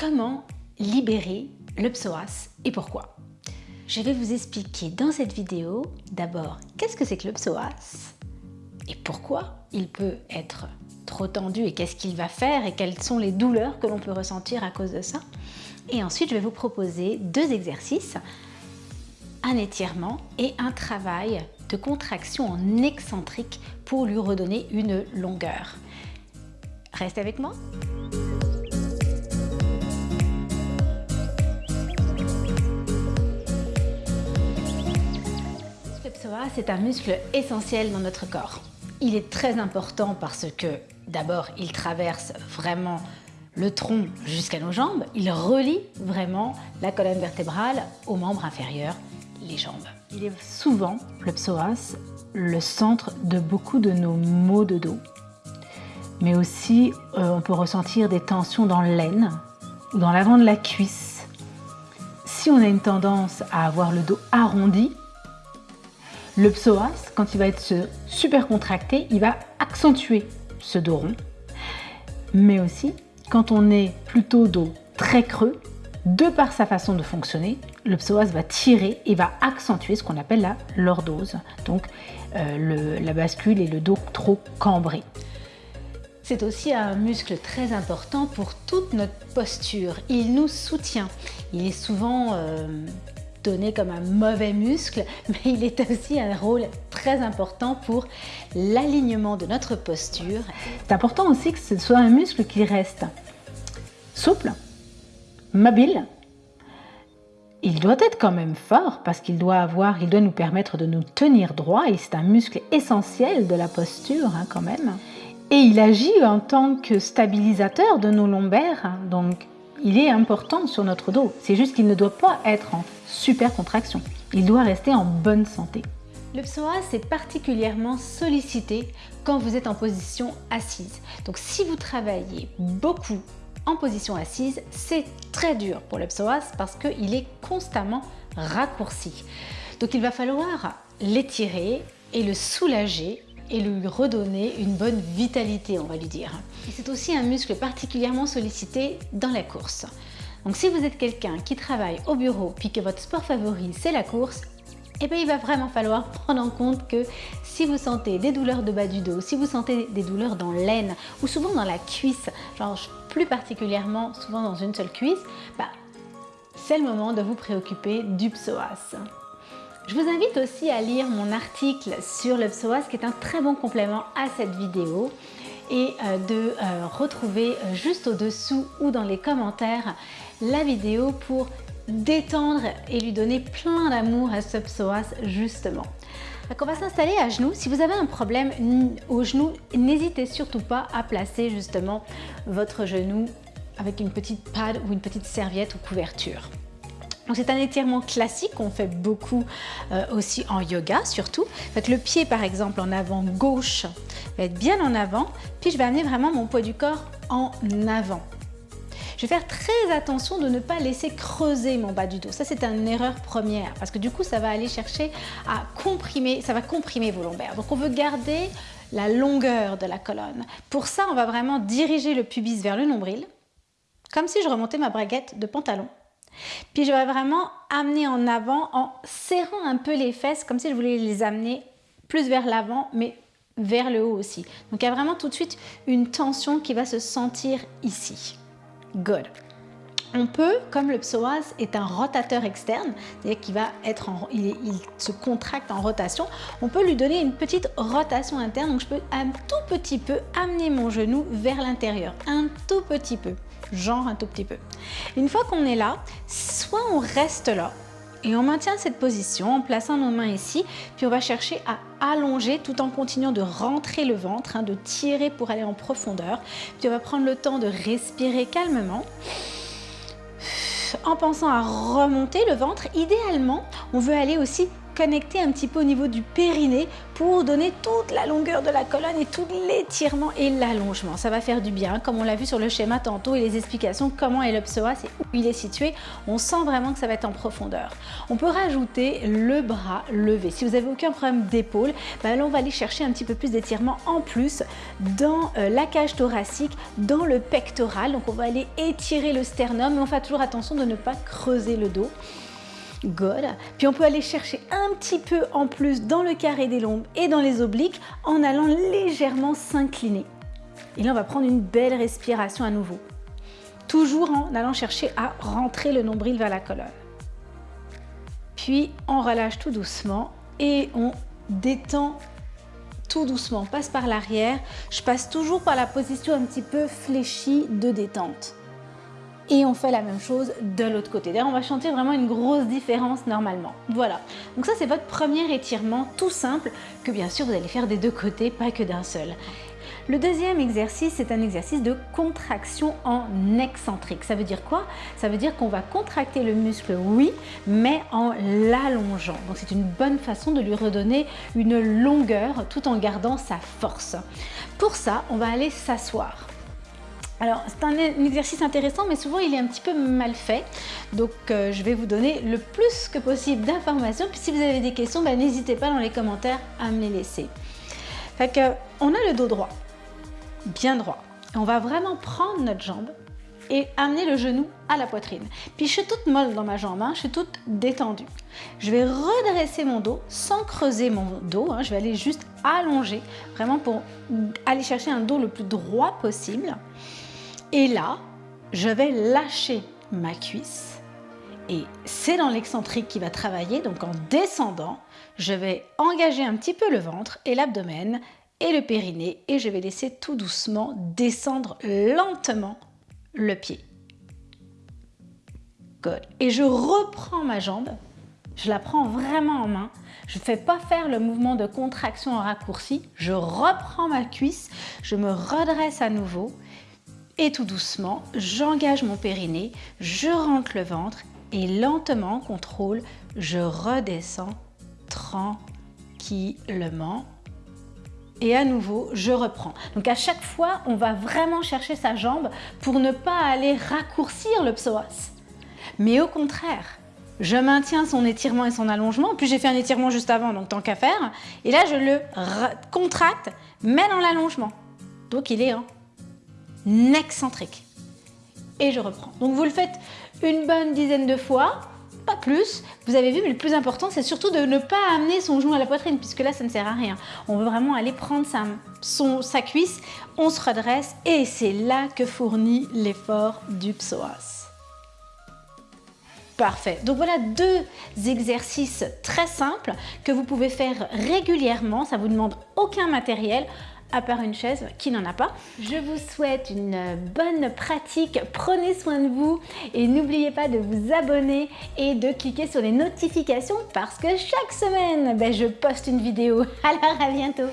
comment libérer le psoas et pourquoi Je vais vous expliquer dans cette vidéo d'abord qu'est-ce que c'est que le psoas et pourquoi il peut être trop tendu et qu'est-ce qu'il va faire et quelles sont les douleurs que l'on peut ressentir à cause de ça. Et ensuite, je vais vous proposer deux exercices, un étirement et un travail de contraction en excentrique pour lui redonner une longueur. Reste avec moi psoas est un muscle essentiel dans notre corps. Il est très important parce que d'abord il traverse vraiment le tronc jusqu'à nos jambes, il relie vraiment la colonne vertébrale aux membres inférieurs, les jambes. Il est souvent, le psoas, le centre de beaucoup de nos maux de dos. Mais aussi, euh, on peut ressentir des tensions dans l'aine ou dans l'avant de la cuisse. Si on a une tendance à avoir le dos arrondi, le psoas, quand il va être super contracté, il va accentuer ce dos rond. Mais aussi, quand on est plutôt dos très creux, de par sa façon de fonctionner, le psoas va tirer et va accentuer ce qu'on appelle la lordose, donc euh, la bascule et le dos trop cambré. C'est aussi un muscle très important pour toute notre posture. Il nous soutient. Il est souvent euh, donné comme un mauvais muscle, mais il est aussi un rôle très important pour l'alignement de notre posture. C'est important aussi que ce soit un muscle qui reste souple, mobile. Il doit être quand même fort parce qu'il doit avoir, il doit nous permettre de nous tenir droit et c'est un muscle essentiel de la posture hein, quand même. Et il agit en tant que stabilisateur de nos lombaires, donc il est important sur notre dos. C'est juste qu'il ne doit pas être en super contraction. Il doit rester en bonne santé. Le psoas est particulièrement sollicité quand vous êtes en position assise. Donc si vous travaillez beaucoup en position assise, c'est très dur pour le psoas parce qu'il est constamment raccourci. Donc il va falloir l'étirer et le soulager et lui redonner une bonne vitalité, on va lui dire. c'est aussi un muscle particulièrement sollicité dans la course. Donc si vous êtes quelqu'un qui travaille au bureau puis que votre sport favori c'est la course, eh bien, il va vraiment falloir prendre en compte que si vous sentez des douleurs de bas du dos, si vous sentez des douleurs dans l'aine ou souvent dans la cuisse, genre plus particulièrement souvent dans une seule cuisse, bah, c'est le moment de vous préoccuper du psoas. Je vous invite aussi à lire mon article sur le psoas qui est un très bon complément à cette vidéo et euh, de euh, retrouver euh, juste au-dessous ou dans les commentaires la vidéo pour détendre et lui donner plein d'amour à ce psoas justement. Donc on va s'installer à genoux. Si vous avez un problème au genou, n'hésitez surtout pas à placer justement votre genou avec une petite pad ou une petite serviette ou couverture. C'est un étirement classique qu'on fait beaucoup euh, aussi en yoga surtout. Le pied par exemple en avant gauche va être bien en avant, puis je vais amener vraiment mon poids du corps en avant. Je vais faire très attention de ne pas laisser creuser mon bas du dos. Ça, c'est une erreur première parce que du coup, ça va aller chercher à comprimer, ça va comprimer vos lombaires. Donc, on veut garder la longueur de la colonne. Pour ça, on va vraiment diriger le pubis vers le nombril, comme si je remontais ma braguette de pantalon. Puis je vais vraiment amener en avant en serrant un peu les fesses, comme si je voulais les amener plus vers l'avant, mais vers le haut aussi. Donc il y a vraiment tout de suite une tension qui va se sentir ici. Good. On peut, comme le psoas est un rotateur externe, c'est-à-dire qu'il va être il, se contracte en rotation, on peut lui donner une petite rotation interne. Donc je peux un tout petit peu amener mon genou vers l'intérieur, un tout petit peu genre un tout petit peu. Une fois qu'on est là, soit on reste là et on maintient cette position en plaçant nos mains ici, puis on va chercher à allonger tout en continuant de rentrer le ventre, hein, de tirer pour aller en profondeur. Puis on va prendre le temps de respirer calmement en pensant à remonter le ventre. Idéalement, on veut aller aussi connecter un petit peu au niveau du périnée pour donner toute la longueur de la colonne et tout l'étirement et l'allongement. Ça va faire du bien, comme on l'a vu sur le schéma tantôt et les explications comment est le psoas et où il est situé. On sent vraiment que ça va être en profondeur. On peut rajouter le bras levé. Si vous n'avez aucun problème d'épaule, ben on va aller chercher un petit peu plus d'étirement en plus dans euh, la cage thoracique, dans le pectoral. Donc on va aller étirer le sternum, mais on fait toujours attention de ne pas creuser le dos. Good. Puis on peut aller chercher un petit peu en plus dans le carré des lombes et dans les obliques en allant légèrement s'incliner. Et là, on va prendre une belle respiration à nouveau. Toujours en allant chercher à rentrer le nombril vers la colonne. Puis on relâche tout doucement et on détend tout doucement. On passe par l'arrière. Je passe toujours par la position un petit peu fléchie de détente et on fait la même chose de l'autre côté. D'ailleurs, on va chanter vraiment une grosse différence normalement. Voilà, donc ça c'est votre premier étirement tout simple que bien sûr vous allez faire des deux côtés, pas que d'un seul. Le deuxième exercice, c'est un exercice de contraction en excentrique. Ça veut dire quoi? Ça veut dire qu'on va contracter le muscle, oui, mais en l'allongeant. Donc c'est une bonne façon de lui redonner une longueur tout en gardant sa force. Pour ça, on va aller s'asseoir. Alors, c'est un, exercice intéressant, mais souvent il est un petit peu mal fait. Donc, euh, je vais vous donner le plus que possible d'informations. Puis si vous avez des questions, ben, n'hésitez pas dans les commentaires à me les laisser. Fait que, on a le dos droit, bien droit. On va vraiment prendre notre jambe et amener le genou à la poitrine. Puis je suis toute molle dans ma jambe, hein, je suis toute détendue. Je vais redresser mon dos sans creuser mon dos, hein. je vais aller juste allonger, vraiment pour aller chercher un dos le plus droit possible. Et là, je vais lâcher ma cuisse. Et c'est dans l'excentrique qui va travailler. Donc en descendant, je vais engager un petit peu le ventre et l'abdomen et le périnée. Et je vais laisser tout doucement descendre lentement le pied. Good. Et je reprends ma jambe. Je la prends vraiment en main. Je ne fais pas faire le mouvement de contraction en raccourci. Je reprends ma cuisse. Je me redresse à nouveau et tout doucement, j'engage mon périnée, je rentre le ventre et lentement, contrôle, je redescends tranquillement. Et à nouveau, je reprends. Donc à chaque fois, on va vraiment chercher sa jambe pour ne pas aller raccourcir le psoas. Mais au contraire, je maintiens son étirement et son allongement. Puis j'ai fait un étirement juste avant, donc tant qu'à faire. Et là, je le contracte, mais dans l'allongement. Donc il est en excentrique. Et je reprends. Donc vous le faites une bonne dizaine de fois, pas plus. Vous avez vu, mais le plus important, c'est surtout de ne pas amener son genou à la poitrine, puisque là, ça ne sert à rien. On veut vraiment aller prendre sa, cuisse, on se redresse, et c'est là que fournit l'effort du psoas. Parfait. Donc voilà deux exercices très simples que vous pouvez faire régulièrement. Ça vous demande aucun matériel à part une chaise qui n'en a pas. Je vous souhaite une bonne pratique, prenez soin de vous et n'oubliez pas de vous abonner et de cliquer sur les notifications parce que chaque semaine, ben, je poste une vidéo. Alors à bientôt